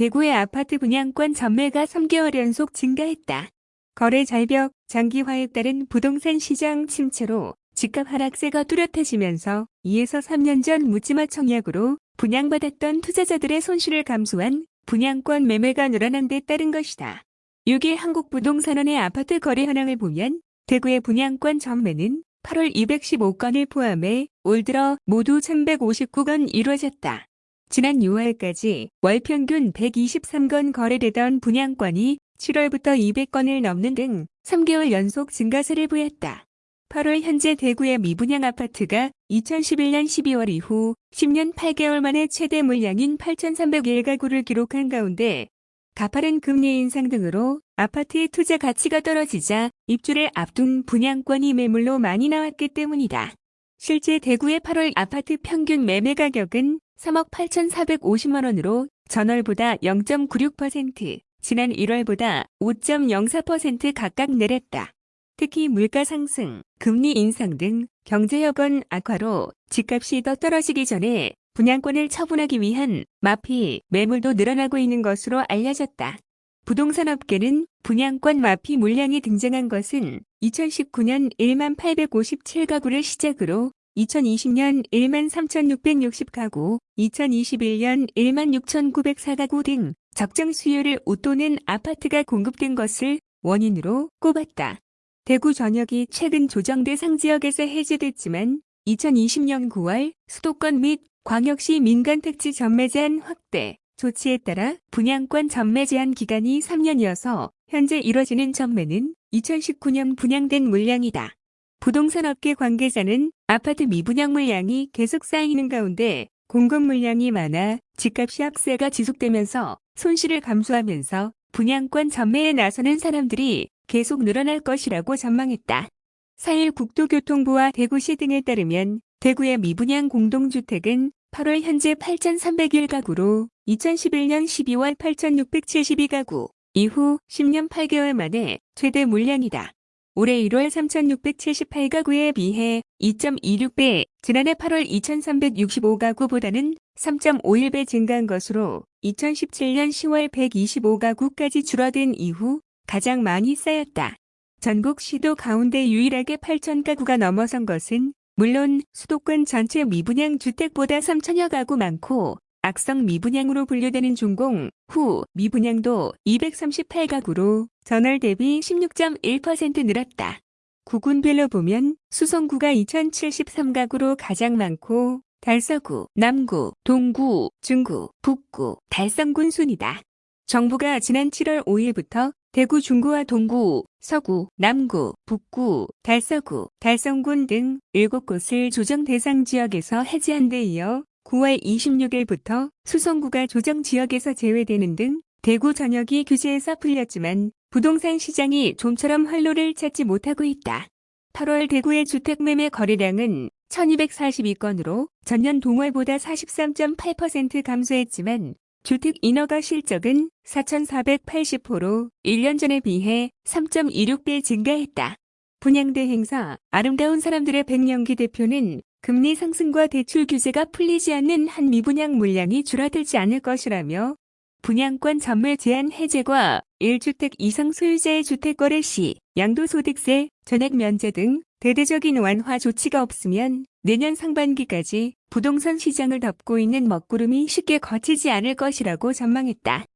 대구의 아파트 분양권 전매가 3개월 연속 증가했다. 거래 절벽, 장기화에 따른 부동산 시장 침체로 집값 하락세가 뚜렷해지면서 2에서 3년 전 묻지마 청약으로 분양받았던 투자자들의 손실을 감수한 분양권 매매가 늘어난 데 따른 것이다. 6일 한국부동산원의 아파트 거래 현황을 보면 대구의 분양권 전매는 8월 215건을 포함해 올 들어 모두 1159건 이루어졌다. 지난 6월까지 월 평균 123건 거래되던 분양권이 7월부터 200건을 넘는 등 3개월 연속 증가세를 보였다. 8월 현재 대구의 미분양 아파트가 2011년 12월 이후 10년 8개월 만에 최대 물량인 8,301가구를 기록한 가운데 가파른 금리 인상 등으로 아파트의 투자 가치가 떨어지자 입주를 앞둔 분양권이 매물로 많이 나왔기 때문이다. 실제 대구의 8월 아파트 평균 매매 가격은 3억 8,450만 원으로 전월보다 0.96%, 지난 1월보다 5.04% 각각 내렸다. 특히 물가 상승, 금리 인상 등 경제 여건 악화로 집값이 더 떨어지기 전에 분양권을 처분하기 위한 마피, 매물도 늘어나고 있는 것으로 알려졌다. 부동산 업계는 분양권 마피 물량이 등장한 것은 2019년 1만 857가구를 시작으로 2020년 1만 3,660가구, 2021년 1만 6,904가구 등 적정 수요를 웃도는 아파트가 공급된 것을 원인으로 꼽았다. 대구 전역이 최근 조정 대 상 지역에서 해제됐지만 2020년 9월 수도권 및 광역시 민간 택지 전매 제한 확대 조치에 따라 분양권 전매 제한 기간이 3년이어서 현재 이뤄지는 전매는 2019년 분양된 물량이다. 부동산 업계 관계자는 아파트 미분양 물량이 계속 쌓이는 가운데 공급 물량이 많아 집값이 합세가 지속되면서 손실을 감수하면서 분양권 전매에 나서는 사람들이 계속 늘어날 것이라고 전망했다. 4일 국토교통부와 대구시 등에 따르면 대구의 미분양 공동주택은 8월 현재 8,301가구로 2011년 12월 8,672가구, 이후 10년 8개월 만에 최대 물량이다. 올해 1월 3,678가구에 비해 2.26배, 지난해 8월 2,365가구보다는 3.51배 증가한 것으로 2017년 10월 125가구까지 줄어든 이후 가장 많이 쌓였다. 전국 시도 가운데 유일하게 8,000가구가 넘어선 것은 물론 수도권 전체 미분양 주택보다 3천여 가구 많고 악성 미분양으로 분류되는 중공 후 미분양도 238가구로 전월 대비 16.1% 늘었다. 구군별로 보면 수성구가 2073가구로 가장 많고 달서구, 남구, 동구, 중구, 북구, 달성군 순이다. 정부가 지난 7월 5일부터 대구 중구와 동구, 서구, 남구, 북구, 달서구, 달성군 등 7곳을 조정 대상 지역에서 해제한 데 이어 9월 26일부터 수성구가 조정 지역에서 제외되는 등 대구 전역이 규제에서 풀렸지만 부동산 시장이 좀처럼 활로를 찾지 못하고 있다. 8월 대구의 주택 매매 거래량은 1242건으로 전년 동월보다 43.8% 감소했지만 주택 인허가 실적은 4,480호로 1년 전에 비해 3.26배 증가했다. 분양대 행사 아름다운 사람들의 백년기 대표는 금리 상승과 대출 규제가 풀리지 않는 한 미분양 물량이 줄어들지 않을 것이라며 분양권 전매 제한 해제과 1주택 이상 소유자의 주택거래 시 양도소득세, 전액 면제 등 대대적인 완화 조치가 없으면 내년 상반기까지 부동산 시장을 덮고 있는 먹구름이 쉽게 거치지 않을 것이라고 전망했다.